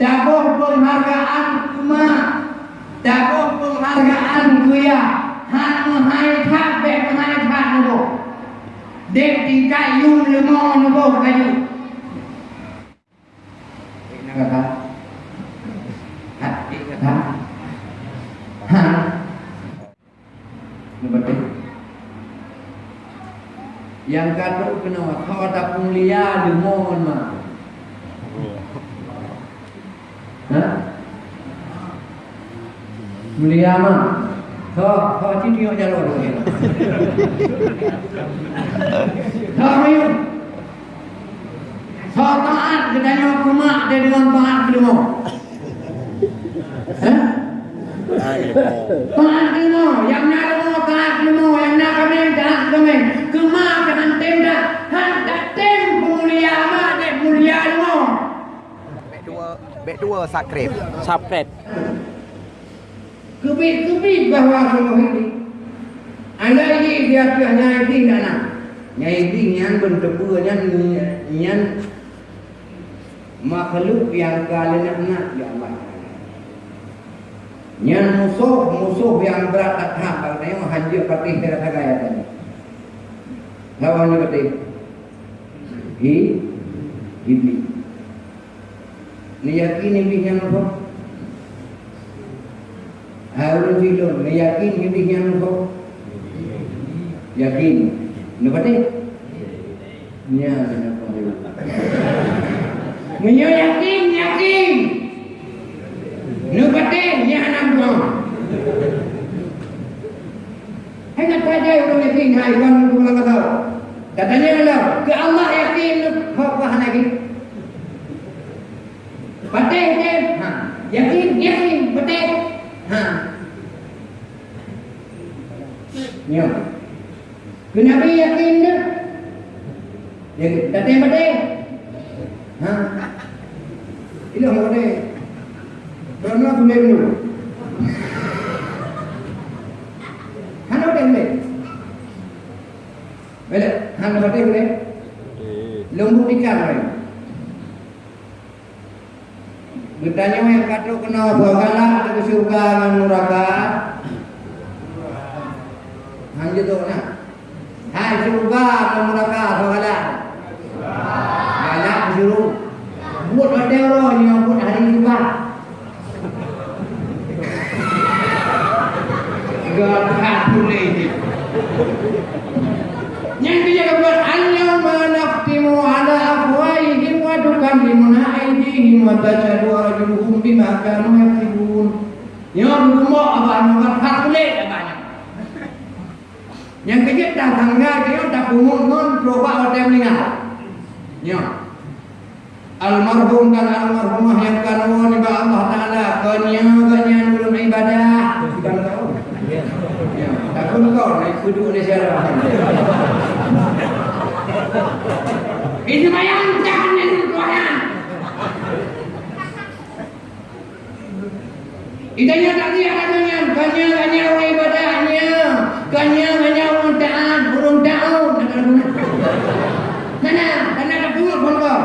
Dabuh penghargaan kuma. Dabuh penghargaan kuya. Han menghai tak bek menghai tak nubo. Dek tingkat yu lemah nubo kayu. Ini kata. Hati kata. Ha. Betul. Yang kata kena kau ada mulia lemah mah. Mulia mah. Kau kau cik tengok jalan dulu. Kau riu. Kau taat kedanya kumak dia dengan taat kedua. Ha? Taat kedua. Yang nak kedua taat kedua. Yang nak kami taat kami. Kemak dengan tem dah. Han tak tem mulia mah dia mulia dua. Bek dua, bek dua sakrep. Sapret. Kebit-kebit bahawa semua ini. Anda ini dia pihak nyai ting tak nak. Nyai ting yang bertepur yang yang makhluk yang kalian nak nak ya Allah. Yang musuh musuh yang berat atas katanya haji patih tidak gaya tadi. Lawan ni patih. Hi, hibi. Ni yakin ni yang apa? Harun Fidon, ni yakin hindi niya ko? Yakin. Ano ba te? Niya, ano ko? Niya yakin, yakin. Ba te? Niya anak. Hai nak saja orang yakin, hai kan pulang kata. Katanya lah, ke Allah yakin, kau apa lagi? Patih, ha. Yakin, yakin, patih. Ha. Ya. Kenapa yakin dia? Ya, datang pada. Ha. Ini apa ni? Aku ni dulu. Hana pada ni. Bila, hana pada ni. Lembu ikan ni. Bertanya yang kata kena bagalah ke surga dengan neraka. Hanya tu nak. Hai surga dengan neraka bagalah. Galak suruh. Buat ada orang yang buat hari Jumat. Galak boleh ni. Yang dia kata al-yawma naftimu ala afwahihim wa tukallimuna aydihim wa tashhadu arjuluhum bima kanu yaktubun. Ya rumah abang nak hak abang. Yang kejut dah tangga dia dah pungut non coba hotel meninggal. Ya. Almarhum dan almarhumah yang kanu ni ba Allah Taala kanya kanya nurul ibadah. Ya, takut kau naik kudu ni siapa. Itu bayang jangan yang tuan. Idanya tak dia kanya kanya orang ibadahnya, kanya kanya orang taat, burung nak kena guna. Mana? Kena ada pun kau.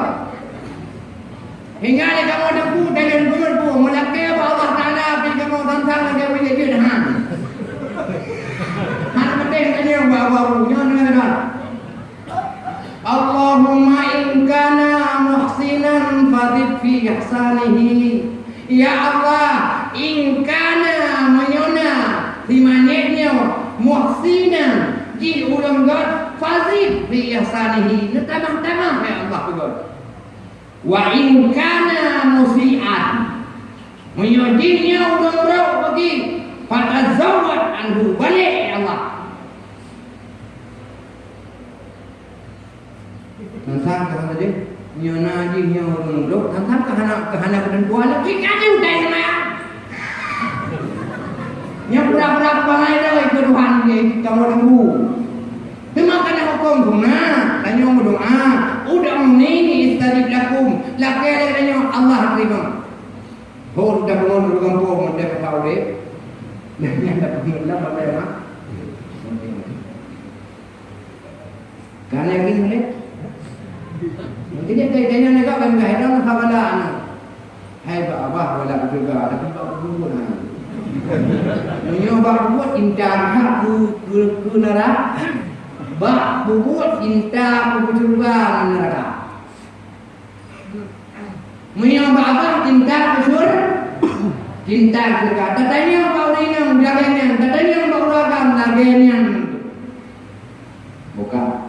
Hingga ni kamu ada pungut dengan pungut pun, melakai apa Allah Taala api kamu tantang lagi apa dia dah. Mana penting kanya bawa-bawa, jangan dengar. Allahumma in kana muhsinan fadid fi ihsanihi. Ya Allah, in kana God fadid fi ihsanihi. Tamah-tamah ya Allah God. Wa in kana musian menyojinnya ulang rau bagi fatazawwad anhu balik ya Allah. Tentang kata tadi, nyo naji nyo runduk, tentang kahana kahana dan kuala, kita ada udah sama ya. Nyo pura-pura dah ikut Tuhan dia kamu tunggu. Hukum guna, tanya doa, udah ini istajib lakum, lakai ada tanya Allah terima. Oh, dah bangun dulu kampung, mendek kau deh. Nah, dapat hilang apa ya, mak? Karena yakin boleh. Jadi kaitannya nak kan kaitan khabalan. Hai abah wala juga tapi bab buat ha. Menyo bab buat intan hak ku ku ku neraka. Bab buat intan ku surga neraka. Abah intan ku surga. Cinta surga. Katanya bau ini yang jaganya. Katanya bau ragam jaganya. Bukan.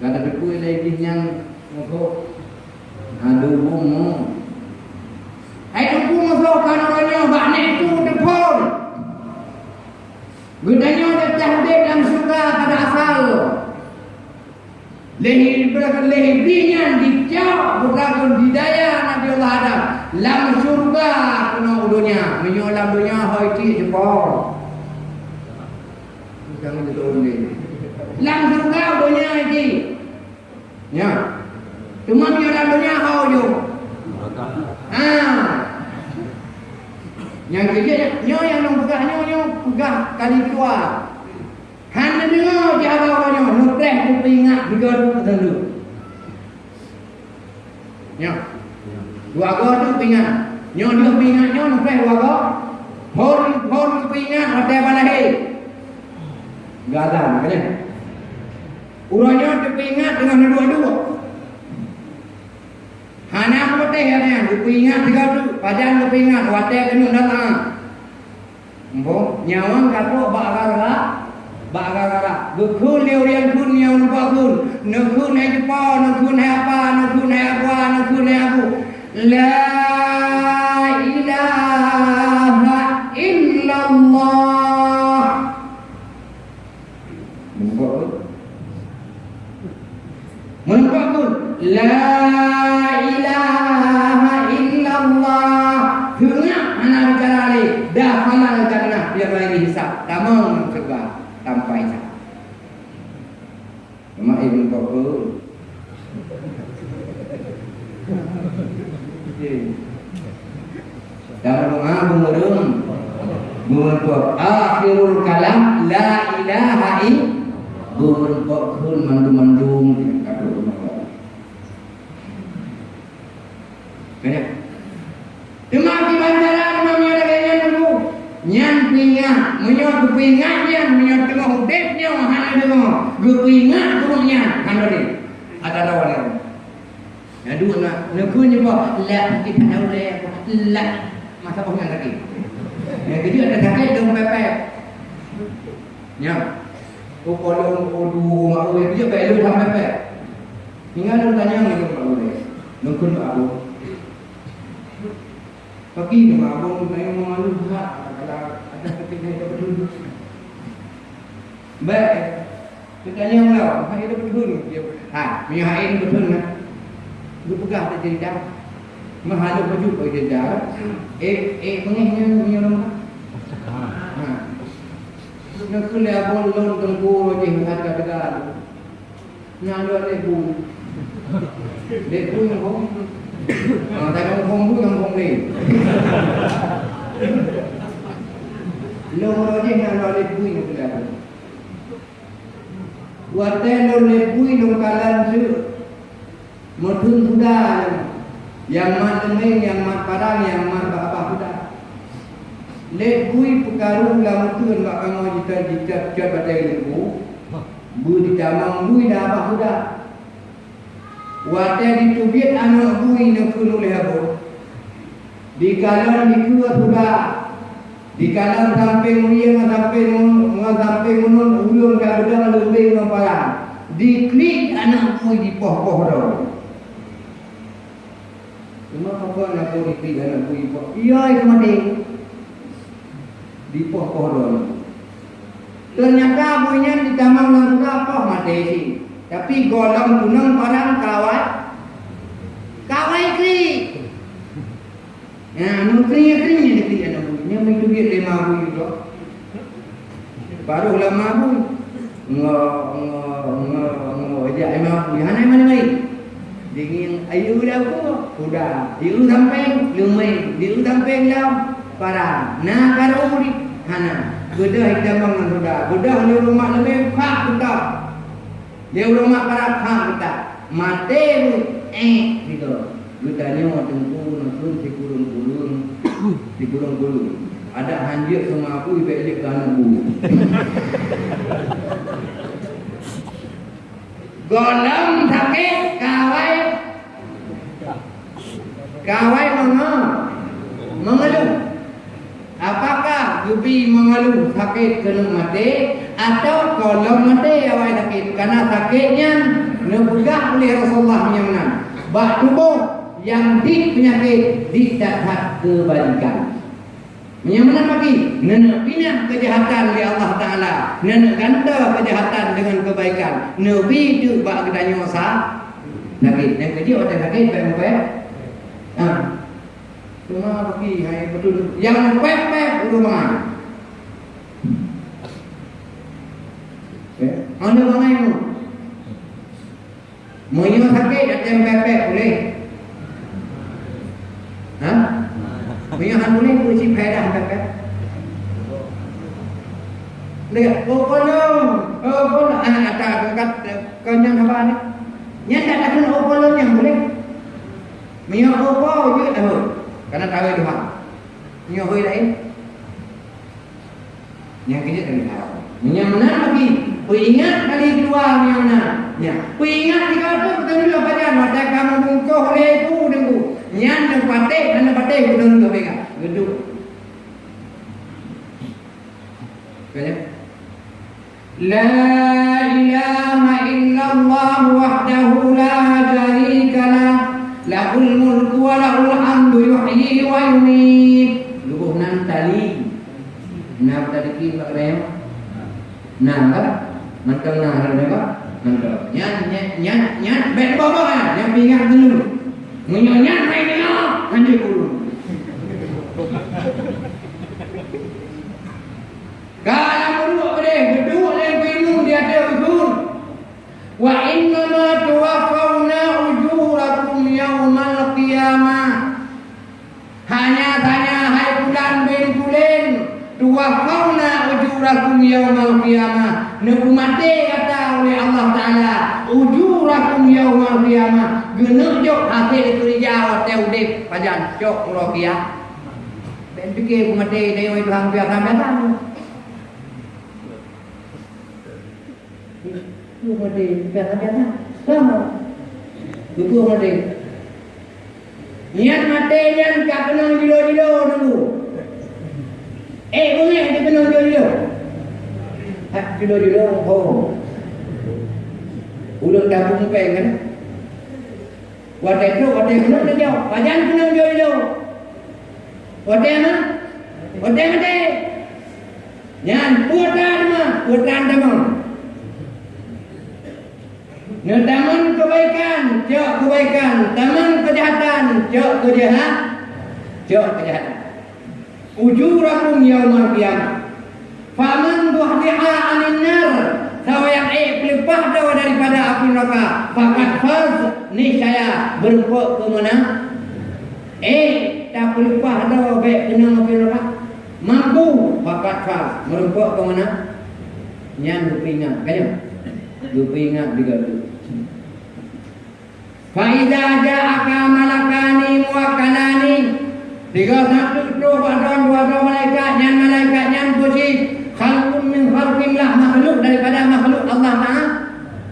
Kata dekui lagi yang Moko Aduh bumu Hai tu bumu kan orangnya Bak ni tu depon Gunanya udah tahdid dalam surga pada asal Lehi berkata lehi binyan dicap Berkata didaya Nabi Allah Adam Lam surga udunya Menyolam dunia Hai ti jepol Jangan jatuh ni Lam surga udunya ini Ya Cuma dia dalam dunia kau je. Ha. Yang kerja nyo yang nong pegah nyo nyo pegah kali tua. Han dengar dia apa nyo nutreh tu ingat juga tu dulu. Ya. Dua go tu ingat. Nyo dia ingat nyo nutreh dua go. Hon hon ingat hotel mana he. Gadan kan? Urangnya tu ingat dengan dua-dua. Hana putih ya ni, lupa ingat tiga tu, padahal lupa ingat, wadah kena datang. Mbok, nyawang gara bak gara Gukun dia orang kun yang nampak kun. Nekun hai jepa, nekun hai apa, nekun hai apa, nekun hai apa. La ilaha illallah. Mbok. Mbok kun. La ilaha illallah. Dengar anak bicara ni. Dah halal jannah dia bagi hisap. Tamam surga tanpa hisap. Mak ibu bapa. Dalam doa mengerung Mengerung Akhirul kalam La ilaha illallah Mengerung Mandum-mandum Kena. Cuma di bantaran mamnya ada kaya dulu. Nyan pingat, menyo kepingat nyan, menyo tengah hudipnya hana tengah. Kepingat turunnya hana ni. Ada lawan ni. Ya dua nak negunya apa? La kita tahu le. La masa pengen lagi. Ya jadi ada sakit dengan pepek. Ya. Oh kalau odu mak oi dia belu sampai pepek. Tinggal lu tanya ni mak oi. Nungkun aku. Pergi ke abang saya malu hak kalau ada ketika dia berduduk. Baik. Kita tanya pula, hai dia berduduk dia. Ha, punya hai ni betul kan? Dia pegang tak jadi dah. Mahal baju bagi dia dah. Eh, eh pengihnya punya nama. Ha. Nak kena abang lon tengku je harga dekat. Nak ada lebu. Lebu yang kau Ah, tak kampung pun kampung ni. Lo roje yang lo lebui ni sudah. Wate lo lebui lo kalan tu. Mutun sudah. Yang mat demeng, yang mat parang, yang mat apa sudah. Lebui perkaru lah mutun bak kamu jika jika jika batai lebu. Bu di jamang bui dah apa sudah. Wate ditubit anak bui nak kunu lehabu. Di kalan di kua sudah. Di kalan samping mulia dengan samping dengan samping menun ulun kat bedang lebih parang. Di klik anak bui di poh-poh dah. Cuma apa nak di klik anak bui poh? Iya itu mati. Di poh-poh dah. Ternyata buinya di taman sudah poh mati sih. Tapi golong gunung parang kawat Kawai kri Ya, nukri kri ni kri anak bui Ni mai duit lima bui juga Baru lama bui Ngo, ngo, ngo, ngo Aja lima bui Hana mana mai Dingin. Ayu dah ko Udah Diu sampai lumai. Diu sampai lam Parang. Nah karo bui Hana Gedah hitam bangun sudah Gedah ni rumah lebih Fak betul. Dia rumah para hak kita. Mati eh gitu. Lu tanya orang tengku, nukun, si kulun-kulun, si kulun-kulun. Ada hanjir sama aku, ke anak bu. Golem sakit, kawai. Kawai mana? Mengeluh. Apakah Yubi mengeluh sakit kena mati atau kalau mati awak sakit karena sakitnya nebugah oleh Rasulullah yang mana? Bak tubuh yang di penyakit tidak kebalikan. Yang mana lagi? Nenek pindah kejahatan oleh Allah Ta'ala. Nenek ganda kejahatan dengan kebaikan. Nabi itu bak kedanya masa sakit. Yang kecil orang sakit baik-baik. Ha. Cuma pergi hai betul yang pep-pep rumah. Eh, mana mana itu? Yang sakit ada yang boleh? Ha? Mau yang boleh kunci pedah pep-pep? Lihat, oh kolom, oh kolom, ah, ada kat kenyang apa ni? Yang tak ada oh kolom yang boleh. Minyak apa je tahu. Karena tahu Tuhan. Minyak apa lain? Yang kejut dari tahu. Minyak mana lagi? Ku ingat kali keluar minyak mana? Ya. Ingat kau tu betul juga pada mata kamu bungkuh leku dengu. Nyan dan patek dan patek ku dengu kau pegang. Geduk. Kaya? La ilaha illallah wahdahu la sharika lah. Lahul mulku wa lahul hamdu yuhyi wa yumiit. Lubuh nan tali. Nah tadi ki pak rem. Nah kan? Mantap nah ada apa? Mantap. Nyan nyan nyan nyan bet bapa kan? Yang pingat dulu. Munyo nyan main dia. Anjir dulu. Kalau berdua pada berdua yang bingung dia ada usul. Wa inna ma tuwaffawna ujurakum yaumal qiyamah. Hanya tanya hai bulan bin bulan tuwaffawna ujurakum yaumal qiyamah. Nabi mati kata oleh Allah Taala ujurakum yaumal qiyamah. Genek jok hasil kerja hotel dek pajan jok rokia. Ben fikir mati dia itu hang biasa biasa. Itu mati biasa-biasa. Sama. Itu mati. Niat mati yang tak kenal dilo-dilo dulu. Eh, boleh dia kenal dilo-dilo. Hak dilo-dilo, oh. Ulang dapur peng kan? Wadah itu, wadah kenal dia jauh. Pajan kenal dilo-dilo. Wadah mana? Wadah mati. Yan, puatan mah, puatan demam. Nah, taman kebaikan, jauh kebaikan. Taman kejahatan, jauh kejahat. Jauh kejahatan. Ujurakum yaumal qiyamah. Faman tuhdiha anin nar. Siapa yang pelipah dawa daripada api neraka. Fakat faz. Ni saya berpuk ke mana? Eh, tak pelipah dawa baik kena api neraka. Mampu. Fakat faz. Merempuk ke mana? Nyan. Kaya? Berpingat juga tu. Faiza ja'aka malakani muwakkalani Tiga satu dua badan dua dua malaikat yang malaikat yang kursi khalqun min khalqillah makhluk daripada makhluk Allah Taala.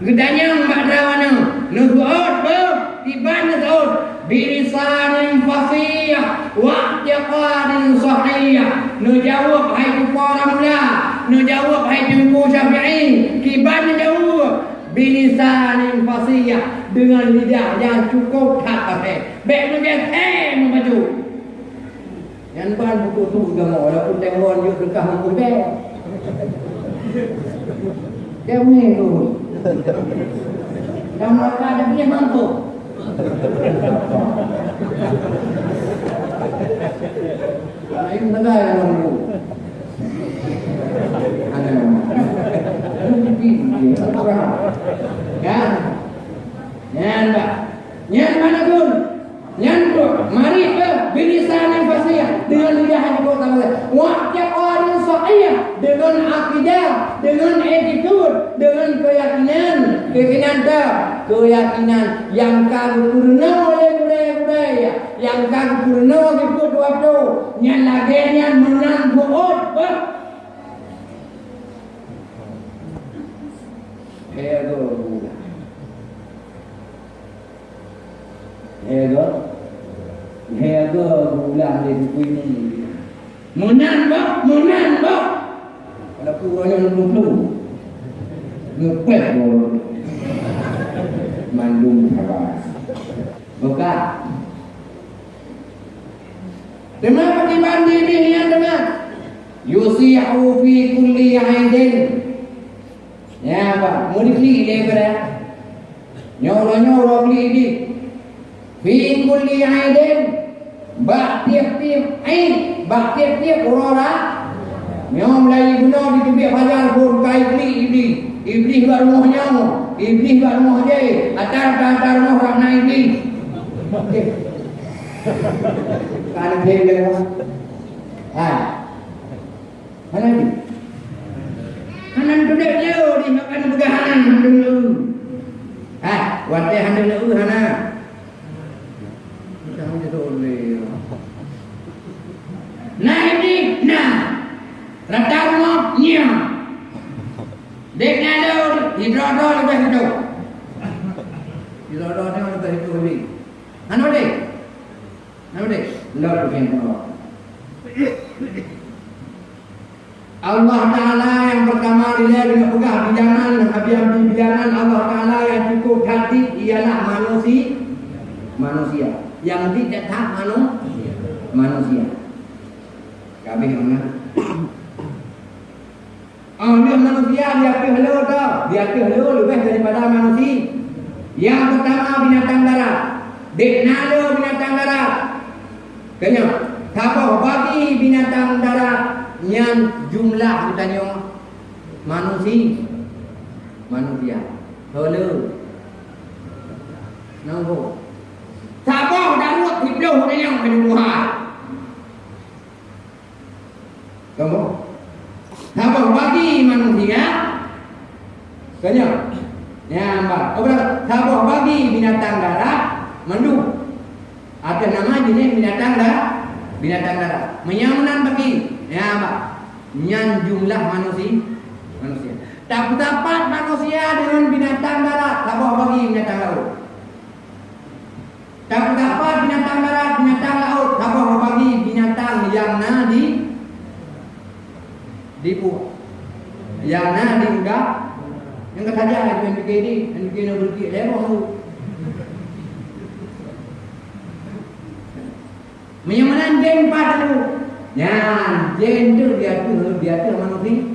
Gedanya pada mana? Nubuat ber tiban nubuat birisanin fasih wa tiqadin sahih. Nu jawab hai orang mula, nu jawab hai jumpu syafi'i, kiban jawab bilisanin fasih dengan lidah yang cukup tak apa. Baik nu eh memaju. Yang ban buku tu juga mau ada pun tengok yuk dekat deh. Dia ni tu. Yang mereka ada punya mampu. Ini negara yang mampu. Ya. Yan ba? Yan mana pun. Yan tu. Mari ke bilisan yang dengan lidah yang kau tahu. Wajib orang sahih dengan akidah, dengan attitude, dengan keyakinan, keyakinan dah, keyakinan. Yang kau kurna oleh oleh oleh yang kan purno ikut waktu yang lagi yang menang buat ber Hego gula Hego Hego gula di buku ini Menang bak, menang bak Kalau kurangnya belum belum Ngepet boleh Mandung kawan Buka. Dengar pakai bandi ini yang dengar. Yusi'u fi kulli aidin Ya apa? Mau diklik dia ke dah? Nyoro-nyoro klik di Fi kulli aidin. Bak tiap-tiap aid Bak tiap-tiap orang Nyom lagi guna di tubik fajar pun. Kai klik di Iblis buat rumahnya Iblis buat rumah dia. Atar-atar rumah orang naik iblis. Kanan dia dia Ha Mana ni? Hanan tu dek dia di makan begah hanan dulu. Ha, wate hanan dulu hana. Jangan jadi oleh. Nah ini, nah. Rata rumah, nya. Dek nado, hidrodo lebih hidup. Hidrodo ni lebih hidup lebih. Hana dek? Hana dek? Lord bukan Allah. Allah Ta'ala yang pertama dia dengan pegah bijangan Habis-habis bijangan Allah Ta'ala yang cukup hati ialah manusia Manusia Yang tidak tak manusia Manusia Kami mana Oh dia manusia dia ke hello tau Dia ke hello lebih daripada manusia Yang pertama binatang darat Dek nalo binatang darat Kenya Kapal bagi binatang darat yang jumlah katanya manusia manusia hello nampak Siapa dah buat hidup ni yang kedua? Kamu? Siapa bagi manusia? Kanya? Ya, mbak. Apa? Siapa bagi binatang darat? Mandu. Ada nama jenis binatang darat? Binatang darat. Menyamanan bagi Ya Pak. Yang jumlah manusia manusia. Tak dapat manusia dengan binatang darat, tak boleh bagi binatang laut. Tak dapat binatang darat, binatang laut, boleh bagi binatang yang nadi di pu. Yang nadi enggak. Yang kata saja yang bikin ini, yang bikin berki lemoh. Menyamanan jeng pada Ya, gender dia tu dia tu manusia.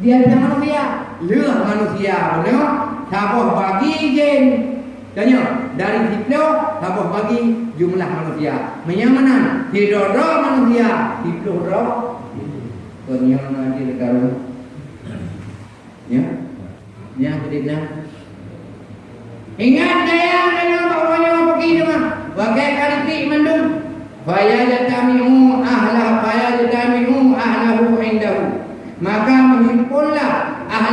Dia tu manusia. Leh manusia, benar? Siapa bagi gen? Tanya, dari situ siapa bagi jumlah manusia? Menyamana? Tidak manusia, tidak. Kenyang nanti dekat Ya, ya tidak. Ingat saya dengan bapaknya pergi tu mah. Bagai kali tik mendung. Fayajtami'u ahla fayajtami'u ahlahu indahu. Maka menghimpunlah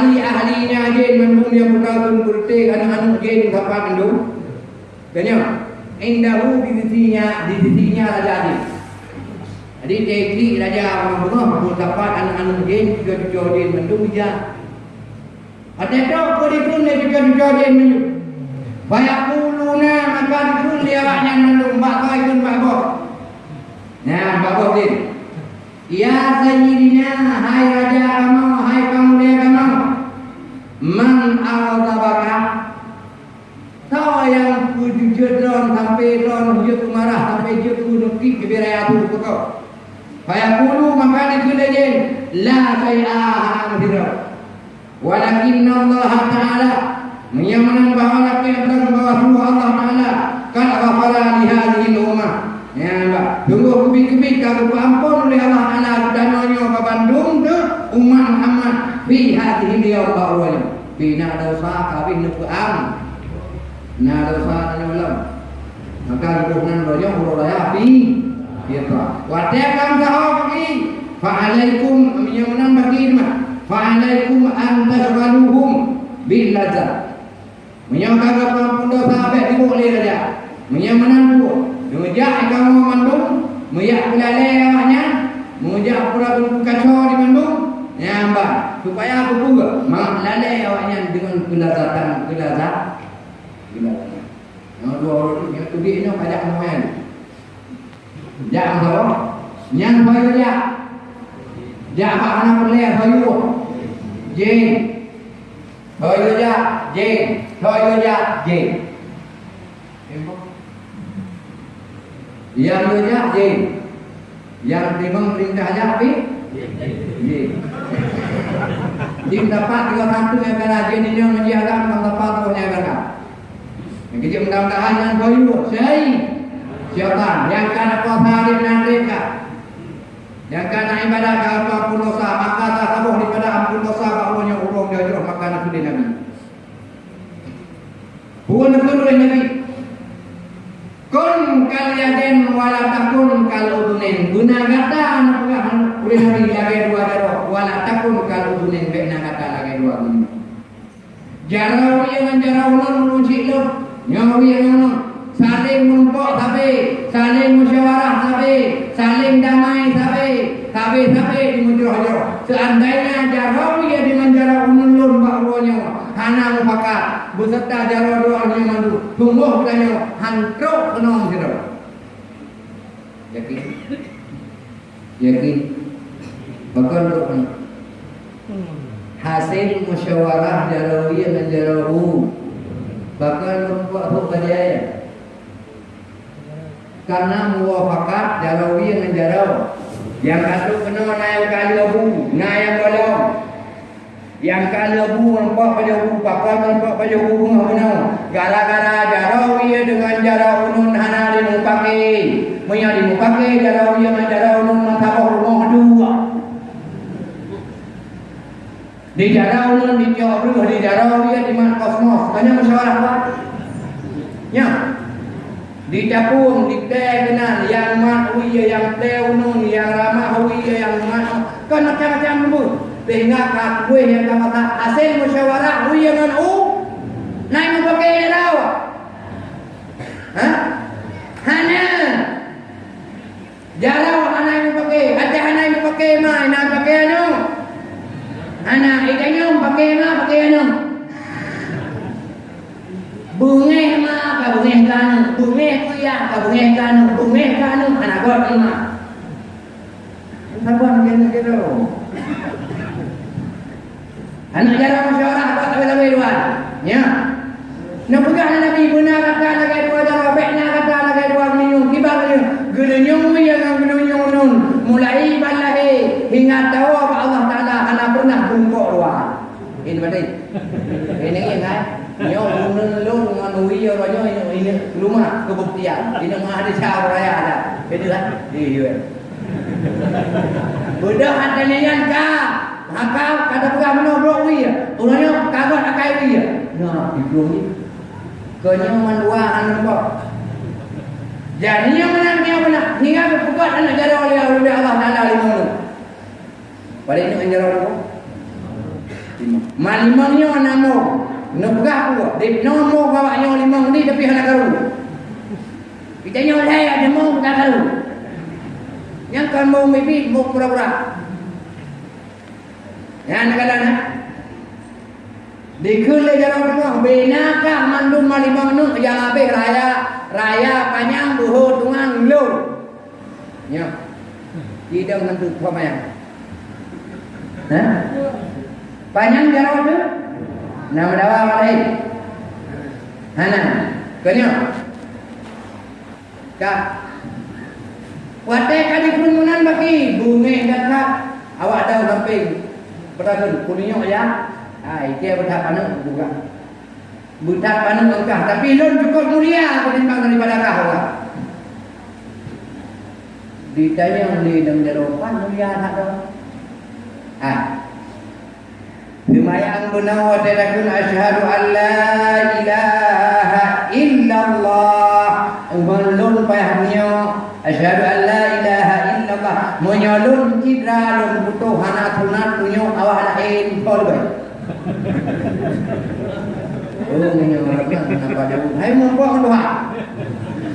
ahli-ahlinya jin mendung yang berkatun bertik anak-anak jin kapal mendung. Tanya, indahu di sisinya, di sisinya raja jin. Jadi tekli raja bunga berdapat anak-anak jin tiga-tiga jin mendung dia. Ada kau dikun dia tiga-tiga jin mendung. Fayaquluna maka dikun dia banyak mendung. Mbak kau ikut mbak kau. Nah, Bapak Din. Ya Sayyidina, hai Raja kamu, hai kamu. Man al-tabaka. Tahu yang kujujud ron sampai ron hujud marah sampai hujud kunuki kebiraya tu kau. Fayaqulu maka dikulajen la sayya'a anfira. Walakin Allah Ta'ala menyamanan bahawa apa yang telah membawa Allah Ta'ala kan ghafara li hadhihi al-ummah Ya Mbak, tunggu kebik-kebik kalau ampun oleh Allah Taala dananya ke Bandung ke umat Muhammad fi hatihi dia bawanya. Bina dosa kawin nukuam. Na dosa nulam. Maka dukungan dojo huraya fi kita. Wadakan sahau bagi fa alaikum yang bagi mah. Fa alaikum an tashghaluhum bil ladzat. Menyangka ampun dosa abek diboleh saja. Menyamanan bu Ikan rumah mandung, meyak kulalai awaknya, mengejak pura kacau di mandung, nyambak. Supaya apa juga? Mak lalai awaknya dengan kelazatan, kelazat. Kelazat. Yang dua orang yang tu dia ni banyak orang. Jak apa? Yang bayu jak. Jak apa anak boleh bayu. Jin. Bayu jak, jin. Bayu jak, jin. Yang dia jak, jin. Yang memang perintah jak, api? Jin. Jin dapat tiga satu yang akan ini yang menjaga orang dapat tu yang akan. Yang kecil mudah-mudahan yang bayu, syai. Syaitan yang kau salim dan mereka. Yang akan ibadah ke ampun dosa, maka tak tabuh daripada ampun dosa bahawa urung dia jauh maka nak sudah Nabi. Bukan betul oleh Nabi. Kun kal yadin wala takun udunin. Guna kata anak pegang oleh Nabi lagi dua darah. Wala takun kal udunin. Bina kata lagi dua guna. Jarau yang jarau ulun ulun cikluk. Nyawi yang ulun. Saling menumpuk tapi Saling musyawarah tapi Saling damai tapi Tapi tapi di mujurah Seandainya jarau ia dengan jarau ulun bahawa Hana mufakat Beserta jarau doa yang mandu Tunggu katanya Hantruk kenong sira Yakin? Yakin? Bakal doa Hasil musyawarah jarawiyah dan jarawu. Bakal membuat hukum dia karena muwafakat jarawi dengan jarau yang satu kena naik kali abu naik kolom yang kali abu nampak pada abu pakar nampak pada abu bunga bunga gara-gara jarawi dengan jarau unun hana dimupake punya dimupake jarawi dengan jarau unun matabah rumah dua di jarau unun di jauh di jarawi di mana kosmos. Banyak musyawarah apa ya. Di capung, di teh kenal yang mat huya, yang teh unun, yang ramah huya, yang mat kan macam-macam lembut. Sehingga kat gue yang kata hasil musyawarah huya dengan u naik pakai law. Ha? Hana. Jarau anak yang pakai, ada anak yang pakai mai, nak pakai anu. Anak ikannya pakai mai, pakai anu. Bungeh ma ka bungeh kanu, bungeh kuya ka bungeh kanu, bungeh kanu anak gua lima. Sabar gitu. Anak jarang musyawarah buat lebih-lebih luar. Ya. Nak pegang Nabi guna kata lagi dua darah, bekna kata lagi dua minum, kibar minum. Gelunyung yang gelunyung nun. Mulai balahi hingga tahu apa Allah Taala anak pernah bungkuk luar. Ini berarti. Ini yang kan? Nyo bunun lu nganui yo ronyo ini rumah kebuktian. Ini mah ada cara raya ada. Itu kan? Iya. Budak hatanya yang ka. Maka kata pegang mana bro wi ya. Ulanya kagak akai wi ya. Nah, itu ni. Kanya mandua anu kok. Jadi yang mana yang mana hingga berpukat anak jara oleh Allah Taala lima tu. Pada ini menjara apa? Malimangnya namo. Nugah aku. Di nomo bawanya limang ni tapi hendak karu. Kita nyolai ada mau tak karu. Yang kan mau mimpi mau pura-pura. Ya nak kata nak. Dikul le jalan rumah benaka mandum malimang nu yang abe raya raya panjang buho tungang lu. Ya. Tidak menentu apa yang. Hah? Panjang jalan tu? Nama dawa lain. Hana. Kanya. Kak. Wate kali kerumunan bagi bunga dekat. Awak tahu samping. Pertama kuningnya ya. Ah, itu bertahap panang buka. Bertahap panang buka. Tapi lon cukup mulia ketimbang daripada kau. Ditanya oleh dan jawapan mulia tak tahu. Ah, Lumayan benar wa talakun asyhadu an la ilaha illallah. Umalun payahnya asyhadu an la ilaha illallah. Menyalun citra lun butuh hana tunat punya tol baik. Oh, ini orang kenapa dia? Hai mampu doa.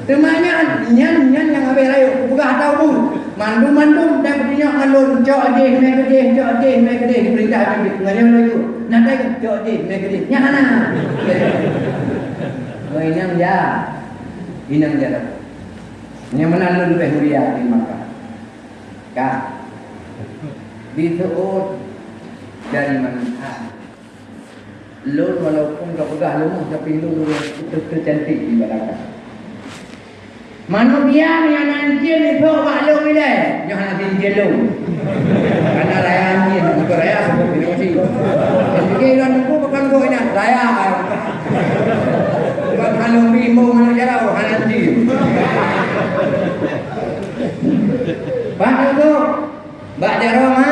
Temanya nyan nyan yang abe rayu buka tahu bu. Mandu mandu dan punya alun cok aje me kede cok aje me kede perintah abe nganya rayu. Nanti cok aje me kede. Nyana. Oh inang ya. Inang ya. Yang mana lu lebih mulia di Makkah? Kah? Di dari mana? Lu walaupun kau pegang lu tapi lu itu cantik di belakang. Manusia yang nanti ni tu maklum bila yang nanti jelu. Karena raya anjing, bukan raya sebab ini masih. Jadi orang tu bukan kau ini raya. Bukan kalau bimbo mana jauh nanti. Pak tu, bak jaroma,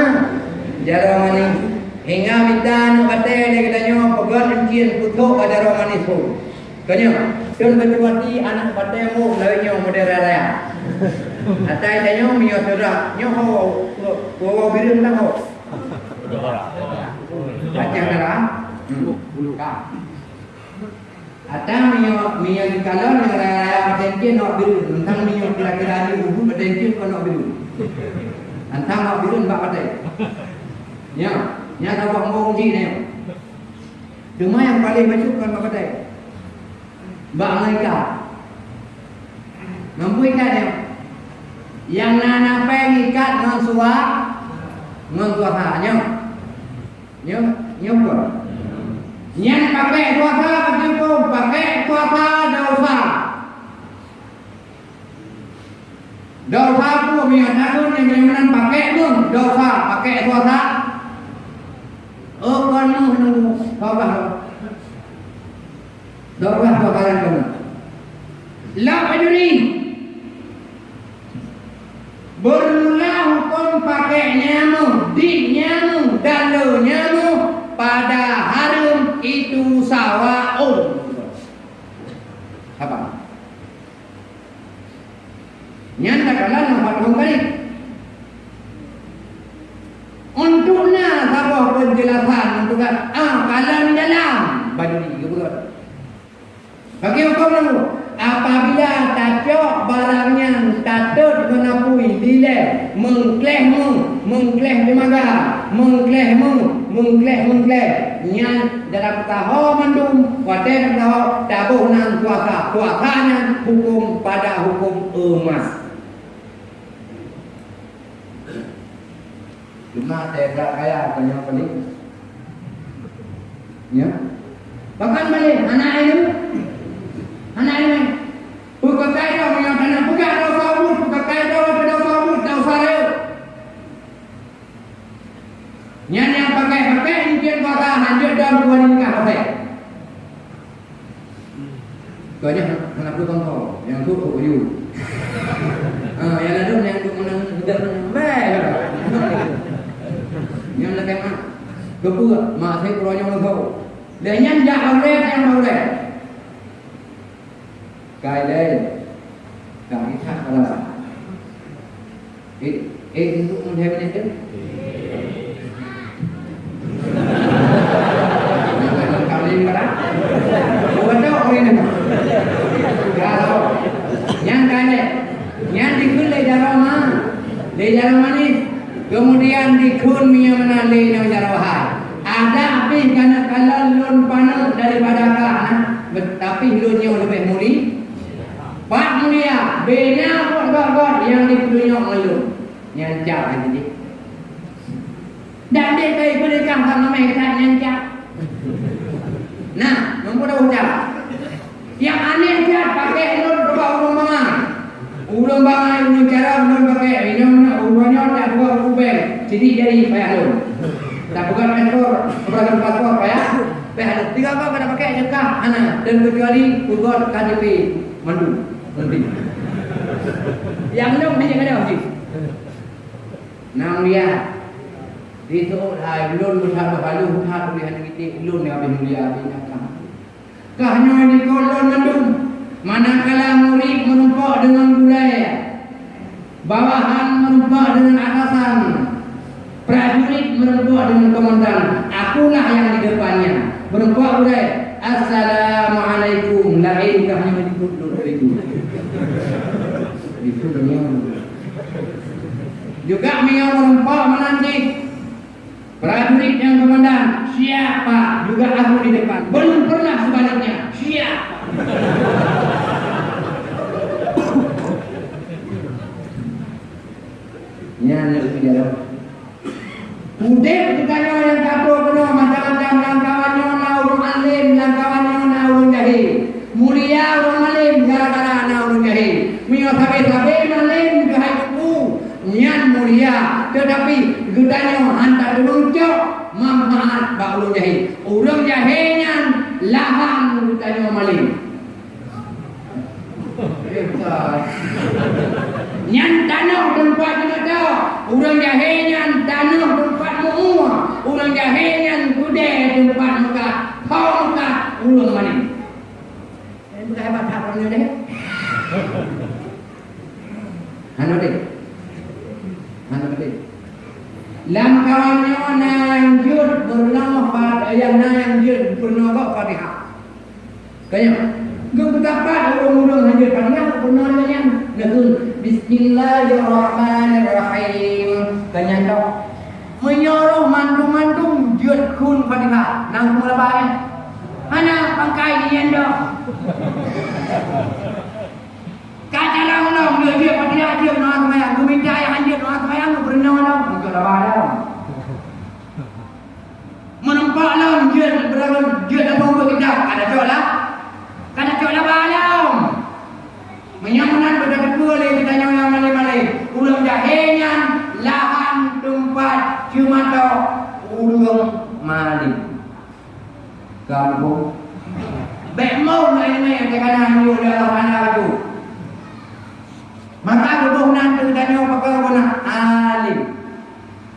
jaroma ni. Hingga minta nak kata dia kita nyawa pegang anjing putuk pada jaroma ni tu. Kanya, Kun berjuati anak pada mu lainnya model raya. Atai tanya mi yo tera, nyo ho wo wo biru nang ho. Baca nara. Ka. Atai mi yo mi yo di kalau nang raya patenke no biru, tentang mi yo kira-kira ni ubu patenke ko no biru. Antang no biru mbak patai. Ya, nya tahu ngomong ji ni. Cuma yang paling masuk kan mbak patai. Mbak mereka Mampu ikat dia. Yang nak pengen ikat dengan suar Dengan suara Nyok. Nyok Nyok pun. Yang pakai suara Pakai pun Pakai suara Dosa Dosa pun Yang takut Yang jangan pakai pun Dosa Pakai suara Oh kan Nunggu Kau bahas Dorah bakalan kamu. La peduli. Bermula hukum pakai nyamu, di nyamu, dalu nyamu pada harum itu sawaun. Apa? Nyanda kalah nampak kembali. Sabah penjelasan untuk ah kalau di dalam. Baju ni kebetulan. Bagi hukum lalu Apabila tajuk barangnya Tatut menapui Dile Mengkleh mu Mengkleh di maga Mengkleh mu Mengkleh mengkleh Yang dalam tahu mandum Wadai tahu Tabuh nan kuasa Kuasanya hukum pada hukum emas Cuma tegak kaya Tanya balik Ya? Bahkan balik Anak itu Anak ini Buka kaidah yang kena buka dah sabut Buka kaidah dah sabut Dah saril Yang yang pakai pakai Mungkin kata Lanjut dalam dua nikah pakai Kau aja Anak aku tahu Yang tu oh you. Ah, yang ada yang tu menang Tidak menang Baik Yang nak kemana Kepua Mak saya keluar yang tahu Dan yang jahat Yang boleh cài lên. Cả cái thác là ê ê itu pun heaven itu kali kada bukan tahu orang ini kalau yang kaya yang dikun le jarama le jarama ni kemudian dikun le yang jarawa ada api karena kalau lun panel daripada kana tapi lunnya lebih mulia Pak mulia, bina god yang dipunyai oleh nyancak lagi ni. Dan dia kaya berikan sama mereka kata nyancak. Nah, nombor dah ucap. Yang aneh dia pakai ulun dua ulun bangai. Ulun bangai, ulun cara, ulun pakai. Ini kubel. Jadi jadi payah ulun. Tak bukan paspor, bukan paspor payah. Payah Tiga kau kena pakai jengkah anak. Dan kecuali ugot KDP mandu. Nanti. Yang ni jangan ada lagi. Nang dia. Di tu hai lun mutha balu mutha boleh hanya kita lun yang lebih mulia lebih nakam. Kahnya ini kolon mendung. Manakala murid menumpak dengan budaya. bawahan merubah dengan atasan. Prajurit merubah dengan komandan. Akulah yang di depannya. Merubah oleh assalamualaikum. Lain kami menyebut itu. Itu beliau juga beliau merubah menanti. Prajurit yang komandan. Siapa? Juga aku di depan. Belum pernah Yang kena hiu dalam anak tu Maka kebuh nanti Kita nyawa pakai guna Alim.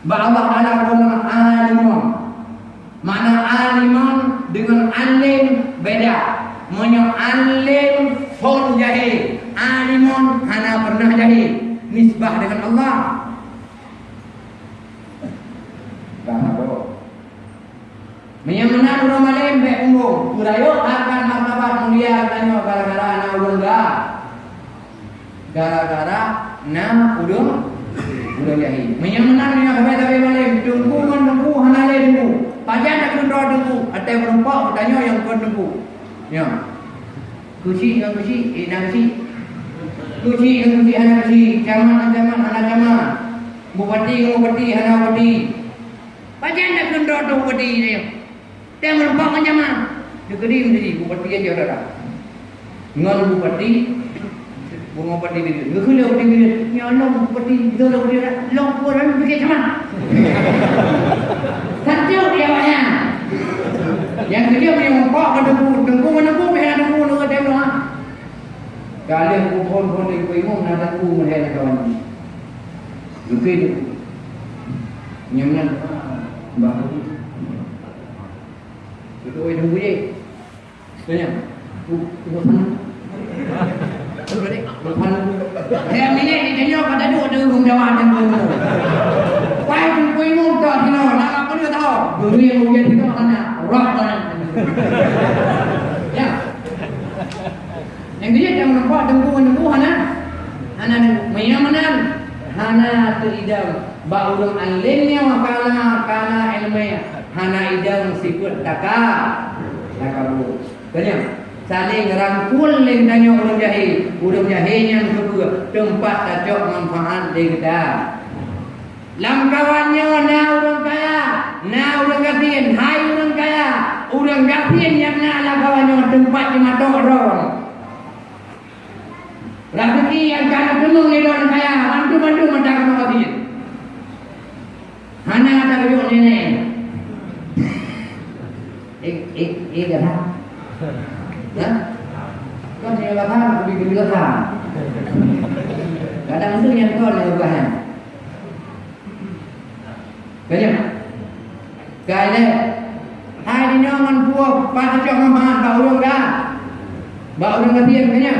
Ba Allah dalam guna Alimun. Mana alimun Dengan alim Beda. Menyo alim Fon jahil. Alimun Hana pernah jahil. Nisbah dengan Allah. Urang malim baik umum. Kurayo akan martabat mulia tanya gara-gara anak ulung gak. Gara-gara na udung udung jahi. Menyamanan ni apa tapi malim tunggu menunggu hanale tunggu. Pajan nak kendor tunggu. Ada perempuan bertanya yang kau tunggu. Ya. Kuci yang kuci, eh nak kuci. Kuci yang kuci anak kuci, caman caman anak caman. Bupati bupati anak bupati. Pajan nak kendor tu bupati dia. Dia merempak macam mana? Dia kedim tadi, bupati aja dah. Ngon bupati, Allah, bupati dia dah bupati dah. Long pun dah fikir macam mana? Satu dia banyak. Yang kedua punya mempak ke debu, tengku mana pun pihak debu nak kata dia ha. Kali aku pun pun di kuimu nak debu melihat kawan. Lukai tu. Nyaman. Bagus. Itu oi tunggu je. Tanya. Tu tu sana. Tu balik. Depan. Saya minit ni tanya pada duk ada rumah jawab yang tu. Pai tu koi mu tak kena nak apa dia tahu. Yang ujian kita tanya. Rock mana. Ya. Yang dia yang nampak tunggu tunggu hana. Hana mayam mana? Hana teridam. Ba ulung alimnya wakala kana ilmiah hana idang sikut taka takabu tanya saling rangkul leng tanya orang jahil. Orang jahil yang kedua tempat tajok manfaat di kita lam kawannya na kaya. Na orang kasihan hai orang kaya. Orang kasihan yang na la kawannya tempat di mata orang. Rezeki yang kana temung ni orang kaya mantu-mantu mata kamu kasihan Hana kata kau ni eh eh eh dah ya. Ni dah ha lebih lebih dah ha kadang tu yang kau ni bahan banyak kaya hai di nyaman puak pada cok mahan bau urang dah. Bau urang kasihan banyak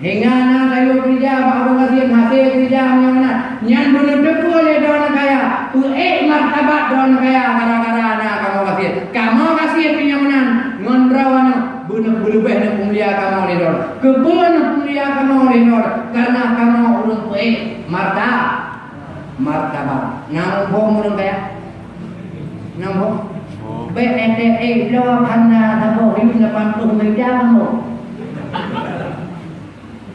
hingga na layu kerja bau urang kasihan hasil kerja yang mana yang dulu depu oleh daun kaya. Tu eh martabat daun kaya gara-gara anak kamu kasih kamu kasih punya menang bunuh berubah nak mulia kamu ni dor kebunuh mulia kamu ni dor karena kamu ulun eh marta martabat. Nambung mun kaya. Nambung. BNDE lo kana sabo hidup depan tu meja mo.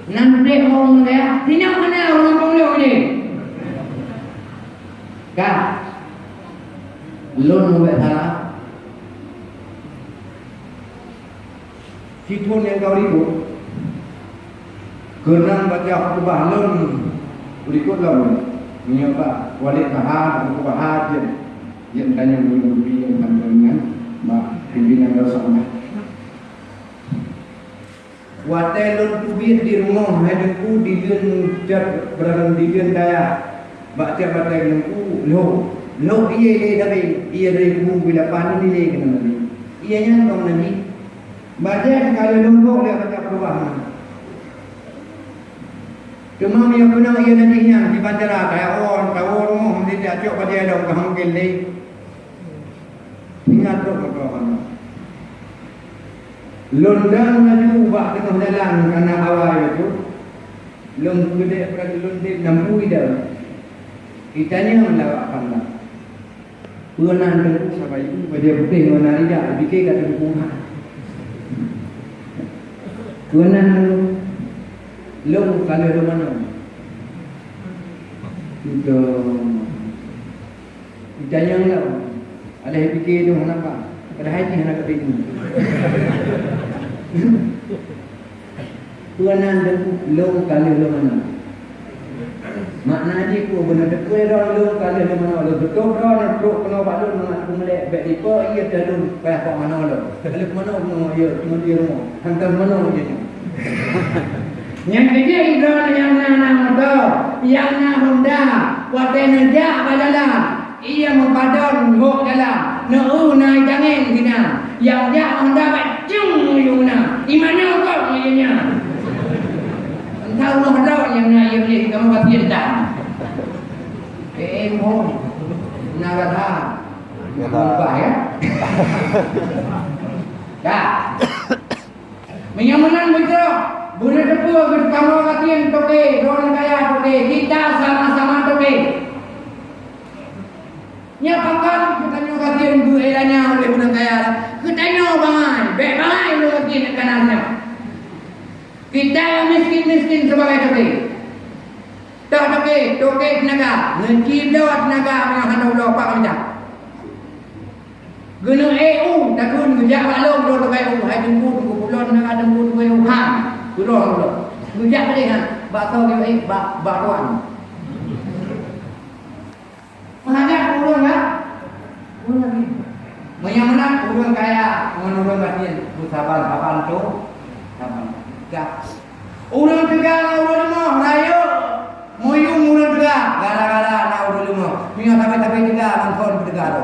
Nanti mau ya, tidak mana orang boleh ni. Kan? Lon buat salah. Situn yang kau ribut Kenang baca khutbah lon Berikut lah Menyebab Walid Bahar Khutbah Hajar Yang tanya Mimpi yang tanya dengan Mak pimpinan Rasulullah Watai lon kubit di rumah Hadengku di dun Berang di dun daya Baca batai lengku Lo Lo iya iya tapi Iya dari kubu bila panik Iya kena nabi Iya yang kau nabi Baca sekali lumpuk dia baca perubahan Cuma yang kena ia nantinya di bandara tahu rumah mesti dia cok pada ada orang mungkin ni. Ingat tu kau kan. Londang laju ubah tengah jalan kerana awal itu. Lom gede berarti londe nampu ida. Itanya melawak panda. Puanan tu sampai itu pada putih mana dia bikin kat rumah. Puanan tu Long kalau lu mana? Itu Ditanya enggak? Ada yang fikir tu kenapa? Pada haji hendak ke ini. Tuanan dan long kalau lu mana? Makna haji ku benar dekui dah long kalau lu mana? Lu betul dah nak perut kena buat lu nak aku melek baik lipa ia dah payah kau mana lu? Kalau mana mau ya di rumah. Hantar mana dia? Yang ketiga ibrah yang nana muda, yang nana honda, watai najak badalah. Ia mempadon hok dalam, nau naik jangan tina. Yang jak honda bacung yuna. Di mana kau ianya? Entah rumah dah yang nak ia beli kamu kata tak. Eh, mo, naga dah. Lupa ya. Dah. Menyamanan betul. Boleh tepuk ke kamu katiin toke, orang kaya toke, kita sama-sama toke. Nya pakan kita nyo katiin bu elanya oleh orang kaya. Kita nyo bangai, be bangai lu katiin kanannya. Kita yang miskin-miskin sebagai toke. Tak toke, toke tenaga, ngeci dawat tenaga dengan hanau lo pak macam. Gunung EU, takun gejak balong lo toke EU, hai jemput ke pulau nak ada jemput ke EU. Turun dulu. Ngejak balik kan. Bak tahu dia baik, tuan. Mengajak urun kan? Urun lagi. Yang menang urun kaya, urun batin. Sabar, kapan tu? Kapan? Gak. Urun tiga, urun lima, rayu. Muyung urun tiga, gara-gara nak urun lima. Minyak tapi-tapi mangkon tiga tu.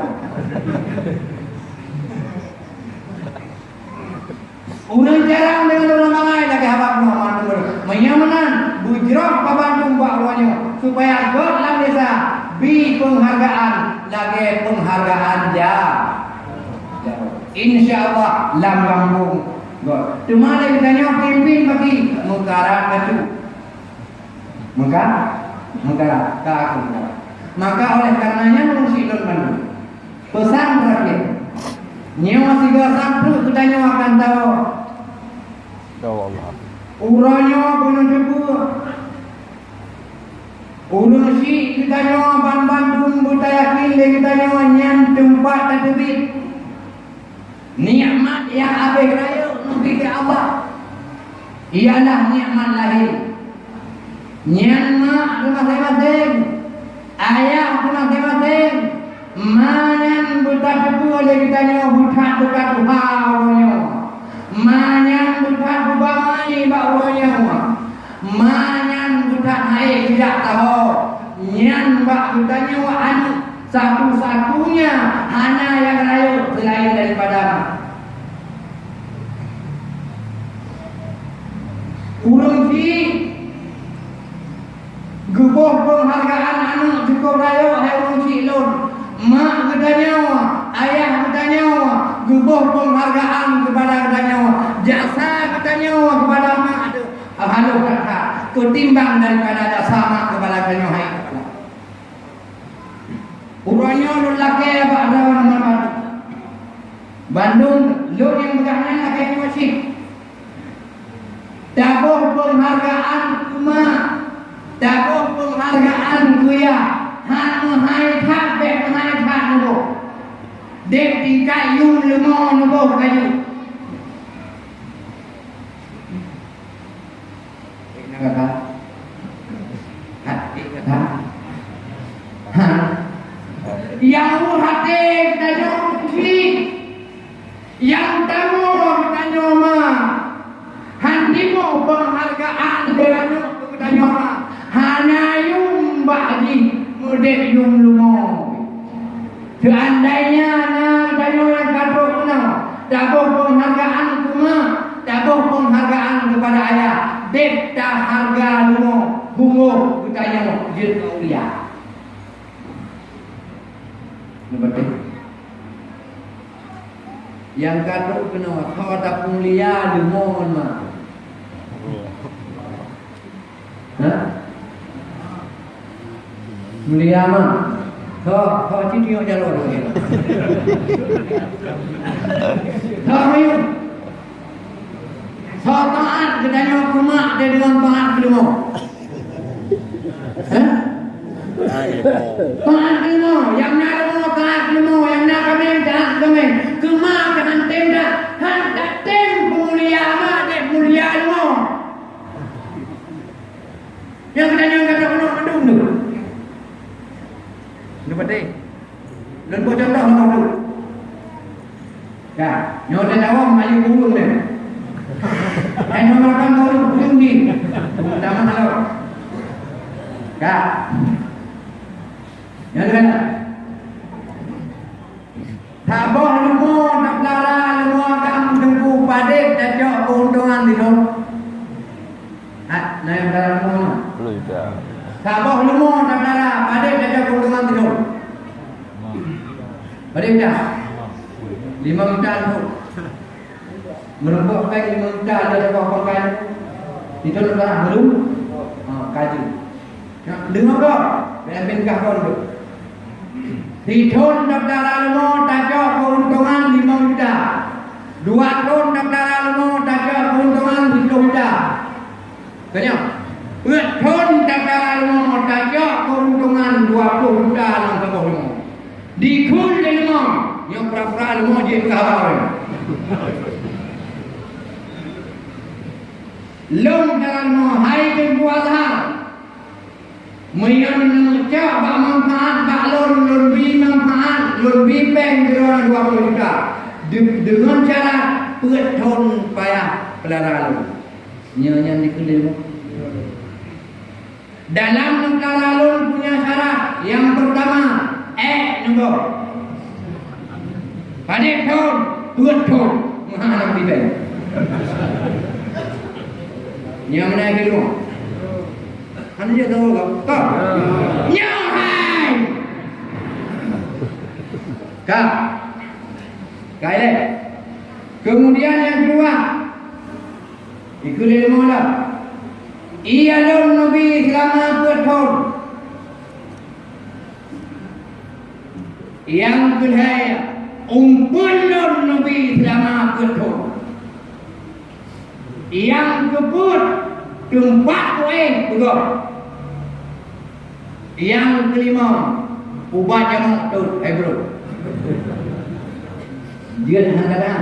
Urang jarang dengan orang mangai lagi habak no mandur. Menyamanan bujrah pabantung buat ruanya supaya God dalam desa bi penghargaan lagi penghargaan ja. Insyaallah lam kampung God. Cuma dia tanya pimpin bagi mengkara katu. Maka mengkara kaku. Maka oleh karenanya mengungsi don mandu. Pesan. Nyawa tiga satu kita nyawa akan tahu Ya Allah. Uranya kena jebur. Urang si kita nyawa ban Bandung buta yakin le kita nyawa nyam tempat tadbir. Nikmat yang abih raya nabi ke Allah. Ialah nikmat lahir. Nyan mak rumah masing-masing. Ayah rumah masing-masing. Manyan buta jebur le kita nyawa buta buta Tuhan Manyan budak bubamai bauranya Manyan budak naik tidak tahu. Nyan bak budaknya wa anu Satu-satunya Hana yang layu selain daripada Urung si Gebuh penghargaan anak cukup raya Hai urung si lun. Mak gedanya Ayah gedanya Gebuh penghargaan kepada gedanya Jasa gedanya kepada mak ada Halo kata Ketimbang daripada jasa mak kepada gedanya Hai Urangnya lu laki apa ada nama Bandung, lu yang berkahnya laki masjid. Dabuh penghargaan kuma. Dabuh penghargaan kuya. Han hai thak bek hai nubo. Kayu lemah nubo kayu. Ini kata. Hati kata. Ha. Yang hati kita kiri. Yang tamu kita nyoma. Handimu penghargaan dengan kita nyoma. Hanya yung ba'di mudek yung lumo. Seandainya na dayo yang kata kuna, dapat penghargaan kuma, dapat penghargaan kepada ayah. Dek tak harga lumo, bungo kita nyoma. Jil kaulia. Betul. Yang kata kena kau ada mulia mohon mah. Ha? Mulia mah. Kau kau cici yang jalan lagi. Kau ayo. Kau taat rumah dia dengan taat kedua. Ha? Taat. Yang nak kedua taat kedua. Yang nak kami taat kami. Kema dengan tem dah. Han dah tem mulia mah dia mulia semua. Yang kedanya kata kena mendung tu. Lepas ni. Dan buat contoh orang tu. Ya, nyo dan awam maju burung dia. Eh, nyo makan burung burung ni. Dah mana lo? Ya. Ya, kan? Tabah lemo nak lara lemo akan tunggu padek dan jok keuntungan di tu. Ha, nah yang lara lemo. Belum juga. Tabah lemo nak lara padek dan jok keuntungan di tu. Padek dah. Lima minta tu. Merempuk baik lima minta ada apa pakai. Itu nak lara belum? Ha, kaji. Ya, dengar kau. Biar benkah kau tu. Di tahun daftar lemo tajak keuntungan lima juta. Dua tahun daftar lemo tajak keuntungan sepuluh juta. Tanya. Empat tahun daftar lemo tajak keuntungan dua puluh juta dalam satu lemo. Di kul lemo lemo je kabar. Long dalam lemo hai ke puasa. Mayang cak bak manfaat bak lon lon bi manfaat lon bi peng kira 20 juta. De- Dengan cara pet payah pelara lu. Nyanyi dikelil. Dalam negara lon punya syarat yang pertama eh nombor. Padik ton, pet ton. Mahal lebih baik. Yang mana ke rumah? Anda dia tahu tak? Tak. Nyahai. Kak. Kaya. Kemudian yang kedua. Ikut ilmu lah. Ia lalu Nabi selama bertahun. Yang kedua. Umpun lalu Nabi selama bertahun. Yang kebut. Tempat lain. Betul. Yang kelima Ubat jamak tu Eh bro Dia dah kata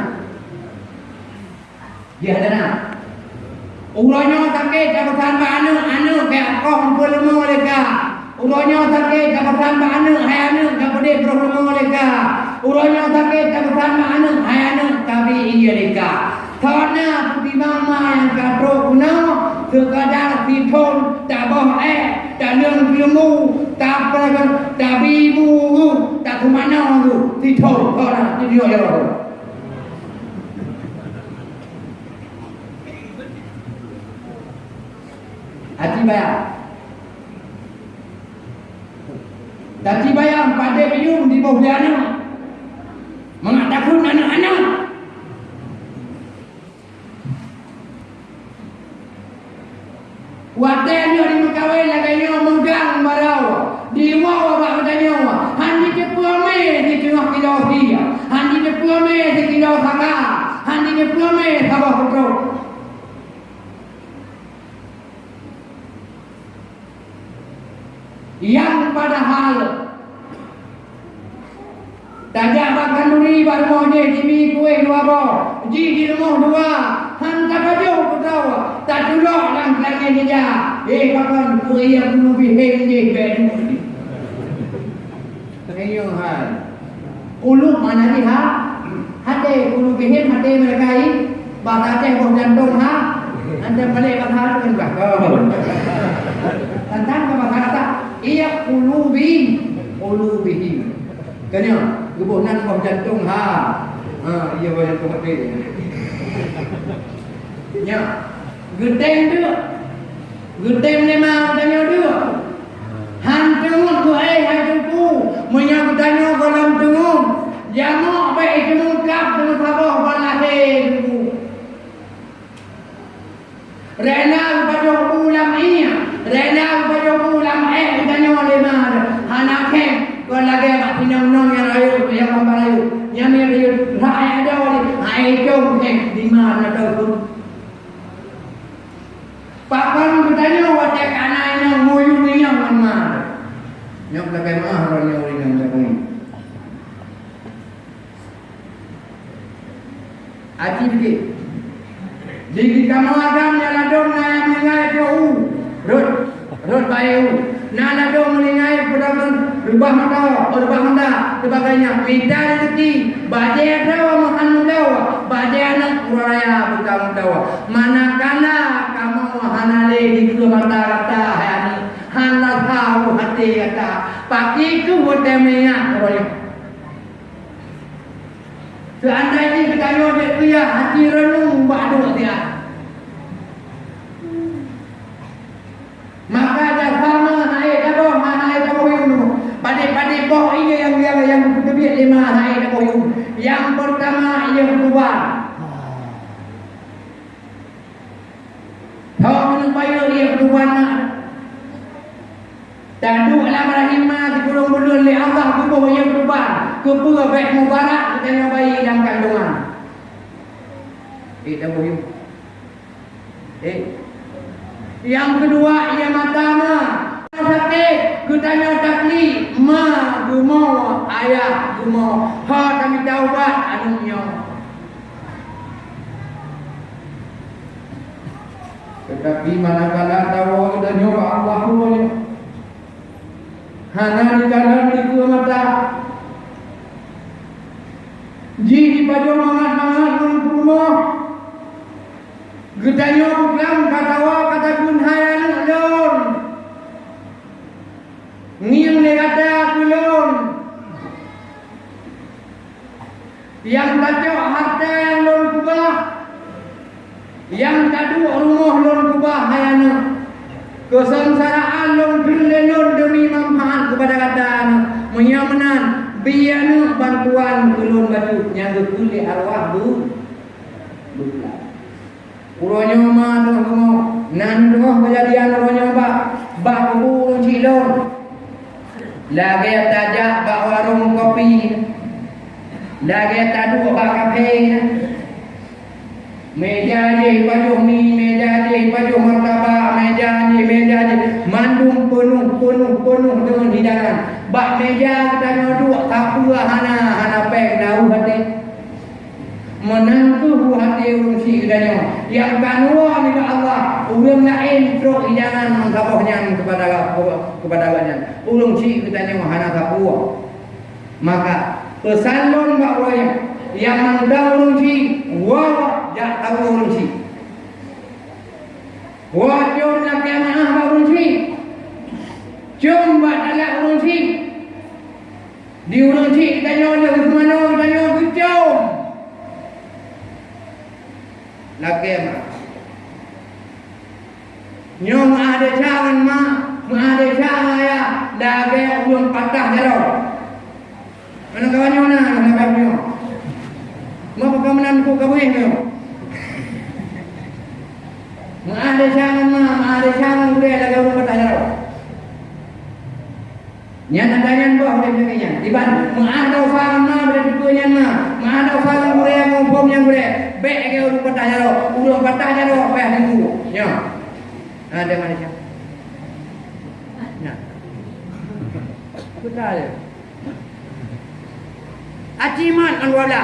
Dia ada Ulanya sakit jabatan mana anu kayak kau hampir lemu mereka. Ulanya sakit jabatan mana hai anu kapade bro lemu mereka. Ulanya sakit jabatan mana hai anu tapi iya mereka. Karena pertimbang yang katro kuno sekadar titon tak boh eh tak nang ilmu tak apa tak bibu tak kemana tu titon kau dia dia dia Haji bayar. Haji bayar pada bium di bawah anak mengatakan anak-anak. Wartanya di Mekawai lagi yang megang barau di luar apa katanya wah hanya diplomai di tengah kita dia hanya diplomai di kita orang hanya diplomai sama hukum yang pada hal Tajak makan duri baru je Jimi kuih dua bo Ji di rumah dua Han tak ada kau tahu Tak duduk lang lagi dia Eh kapan kuih yang penuh bihing je Bedu Tengok hal Kulub mana ni ha? Hati kulub bihing hati mereka ini Bahasa Aceh buah jantung ha? Anda balik bahasa dengan bakal Tentang ke bahasa kata Ia kulubi Kulubihim Kanya Gebunan buah jantung ha. Ha, ia buah jantung hati Ya. Gedeng tu. Gedeng memang tanya dia Han tengok tu eh hai tunggu Menyang tanya kolam tunggu Jamak baik itu mungkap dengan sabah balahir tunggu Rena kepada ulam ini Rena kepada ulam eh Tanya lima Anak kem Kau lagi mak pinang nong yang rayu Yang mampu rayu Yang yang rayu Rai ada wali Hai jom kem Di mana tahu pun Pak Pan bertanya Wajah kanannya Muyu ni yang mana Nyok lagi mah Ranya uri yang cakap Aji dikit di kamu adam yang ladong na yang mengingai ke u. Rut. Rut bayu. Na ladong mengingai pada rubah mata, rubah mata rezeki. Baje ada makan dawa. Baje anak kuraya bukan dawa. Manakala kamu hanale di ke mata kata hani. Hana tahu hati kata. Pagi ku hotel minyak kuraya. Seandainya kita nyobek dia hati renung badu dia. Maka ada sama naik dabo, naik dabo yung pada-pada boh ini yang yang yang kedua lima naik dabo yung. Yang pertama yang kedua. Tahu menung bayu yang kedua nak. Dan duk dalam rahimah di gulung bulun li Allah kubuh yang kedua. Kupur baik mubarak kita bayi dalam kandungan. Eh, dabo yung. Eh, yang kedua ia matama sakit kutanya takli ma gumo ayah gumo ha kami taubat anunya tetapi manakala tahu dan nyoba Allah punya hana di dalam di mata ji di baju mangat mangat rumah Gedanya bukan kata wa kata kun hayan alon. Ngiyang ni kata kulon. Yang tajuk harta yang lon kubah. Yang lon hayana. Kesengsaraan lon lon demi manfaat kepada kata menyamanan bianu bantuan kulon baju yang kuli arwah bu. Bukan. Uronyo ma tu kamu nan tu kejadian uronyo ba ba ku cilon lagi tajak ba warung kopi lagi tadu ba kafe meja je baju mi meja je baju martabak meja je meja je mandum penuh penuh penuh dengan hidangan ba meja kita dua kapua hana hana pek dau hati. Menangkuh hati urung si kedanya yang kanua ni Allah urung lain truk jangan mengkapohnya kepada kepada banyak urung si kedanya hana kapua maka pesan lon bak waya yang urung si wa jak tahu si wa jom nak bak urung si jom bak dalak urung si di urung si kedanya dia ke mana kedanya ke jom. Lagi ma nyong ada cawan ma ada cawan ya. Lagi ulun patah jero mana kawan nyong na mana kawan nyong ma pekamanan ku kawin ma ada cawan ma ma ada cawan udah lagi ulun patah jero Nyan adanya bah boleh begini. Iban, ma ada usaha ma boleh dikunya ma, ma ada usaha boleh yang hukum yang boleh. Baik ke urut patah jaro. Urut patah jaro apa yang tunggu. Ya. Ada mana siapa? Nah. Betul ya. Acimat anwala.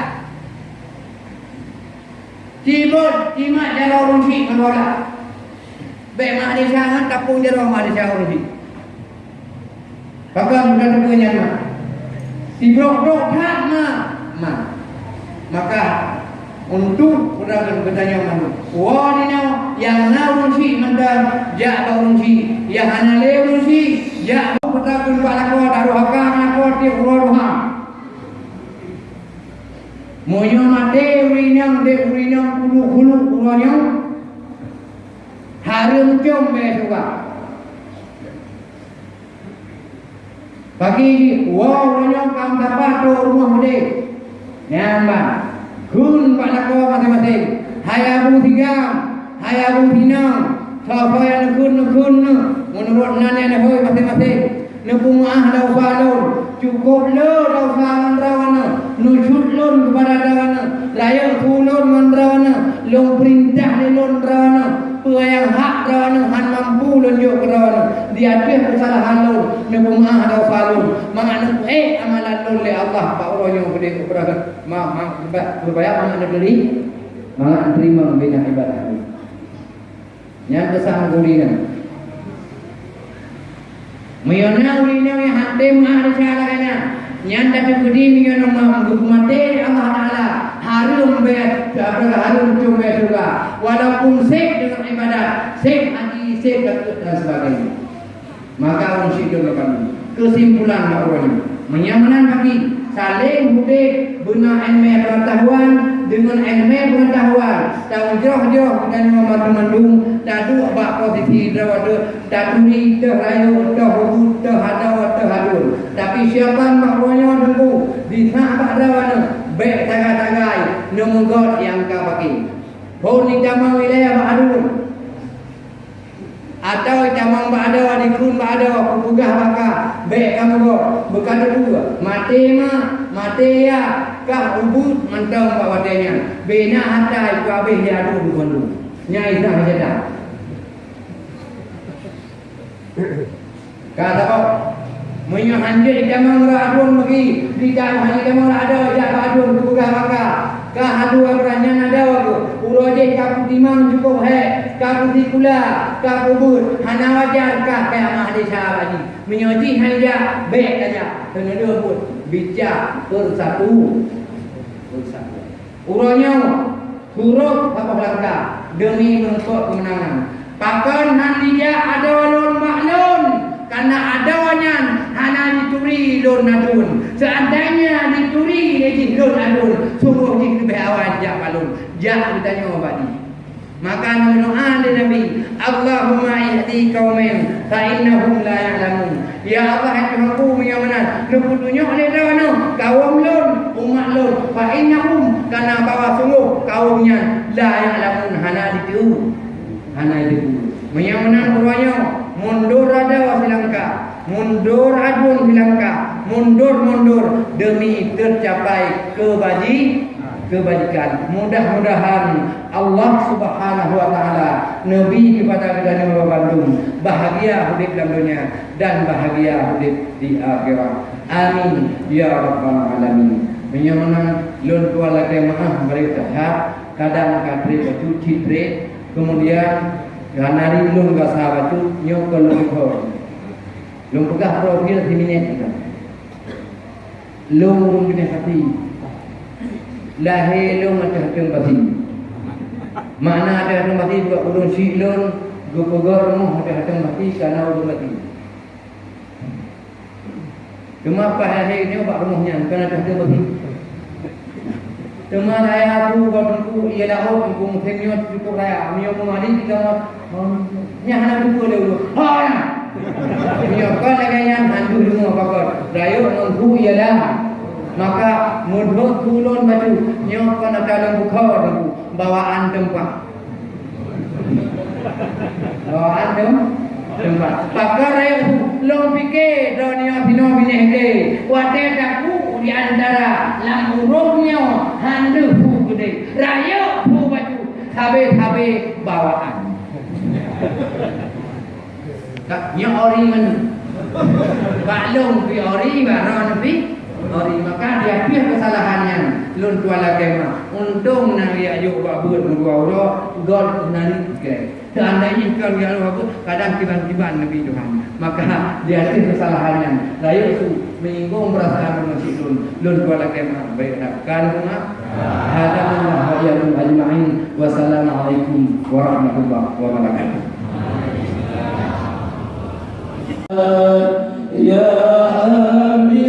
Tibut timat jaro runsi anwala. Baik mak ada sangat tapung jaro mak ada sangat runsi. Kakak bukan terpunya mak. Tibrok-brok tak mak. Mak. Maka untuk berdagang bertanya mana wah ni nau yang nau runsi mendam jak bau runsi yang hana le runsi jak bau berdagang pak lakwa daru hakam lakwa ti uruha Moyo mate urinang de urinang kulu kulu uronya harum com be juga Pagi wah uronya kam dapat rumah mede Nyambang Kun pak lakwa masing-masing. Hai Abu Tigam, hai Abu Hinam. Siapa yang kun kun menurut nanya hoi masing-masing. Nebu maah lau falun. Cukup lo lau falun rawana. Nusut lun kepada rawana. Layak kulun man rawana. Long perintah ni lun rawana. Peyang hak rawana. Han mampu lun yuk ke rawana. Dia ada kesalahan lun. Nebu maah lau falun. Mangana eh amalan lun le Allah. Pak Allah yang beri keberatan. Ma, ma, berbayar mana beli? Mana terima bina ibadah. Yang besar gurina. Mayona gurina yang hati mahal cara kena. Yang tapi budi mayona mah mati Allah Taala harum be apa harum cuma juga. Walaupun sek dengan ibadah, sek haji, sek dan sebagainya. Maka orang syukur kami. Kesimpulan bahawa ini menyamanan bagi saling budi guna ilmu pengetahuan dengan ilmu pengetahuan. Tahu jauh-jauh dan membantu mendung dadu bak posisi ni dah rayu dah hubud dah hadur tapi siapa makronya dulu di sahabat dawana baik tagai-tagai nemogot yang kau bagi. Pun ni jamaah wilayah Ba'adun atau jamang ba'ada di kun ba'ada pugah baka baik kamu go berkata dua. Mati ma mati ya. Kah ubud mentang bawadanya bina hatta itu habis dia adu bukan dulu. Nyai dah jeda kata kau Menyo hanjir jamang radun bagi di dalam hanya jamang ada ya radun pugah baka kah adu abranya ada aku uroje kapu timang cukup he. Kapu tikula kapu bud hana wajar kah kayak mahdi sahabat ni menyoji hanya baik saja. Kena dua pun. Bijak bersatu bersatu uronya huruf apa langkah demi menuntut kemenangan. Pakan handia ada walun maklun karena adanya hana dituri lon adun seandainya dituri lagi lon adun sungguh di lebih awal jak balun jak ditanya abadi maka doa di Nabi. Allahumma ihdi qaumin fa innahum la ya'lamun. Ya Allah itu aku yang mana lu tunjuk oleh dawana kaum lon umat lon fa innahum karena bawa sungguh kaumnya la ya'lamun. Hana ditu hana ditu yang mana ruanya mundur ada wa Langka mundur adun Langka mundur mundur demi tercapai kebaji kebajikan. Mudah-mudahan Allah Subhanahu wa taala nabi kepada kita Bandung bahagia hidup dalam dunia dan bahagia hidup di akhirat. Amin. Ya rabbal alamin. Menyamana lun tua lagi maaf mereka kadang kadri baju citre kemudian Ganari lung ga sahabat tu nyok ko. Lung pegah profil di minit kita. Lung lung kena hati. Lahir lung ada hati pasti. Mana ada hati pasti buat ulun si lung gupogor mu ada hati pasti karena ulun mati. Cuma apa hari ini buat rumahnya kerana ada hati pasti. Cuma saya aku buatku ialah oh aku mungkin nyot cukup saya. Mio mengali kita nya hana buku dulu. Ha. Kan lagi yang hantu dulu apa kau? Rayo nunggu ialah maka mudhut tulun baju nyok kan ada dalam buku dulu bawaan tempat. Bawaan tempat. Pakar rayo long fikir dunia bino bini ke. Wate aku di antara lam urungnya handu deh. Raya pu baju. Tabe-tabe bawaan. Tak nya ori man. Baklong pi ori baron pi ori. Maka dia pih kesalahannya. Lun tuala kema untung nang dia ayo babut dua ora god nari ke seandainya kau dia babut kadang tiban-tiban nabi Tuhan. Maka dia itu kesalahannya. Layu su menyinggung perasaan masih lun. Lun tuala kema baik kan rumah Hada Allah wa iyyakum ajma'in. Wassalamualaikum warahmatullahi wabarakatuh. يا حبيبي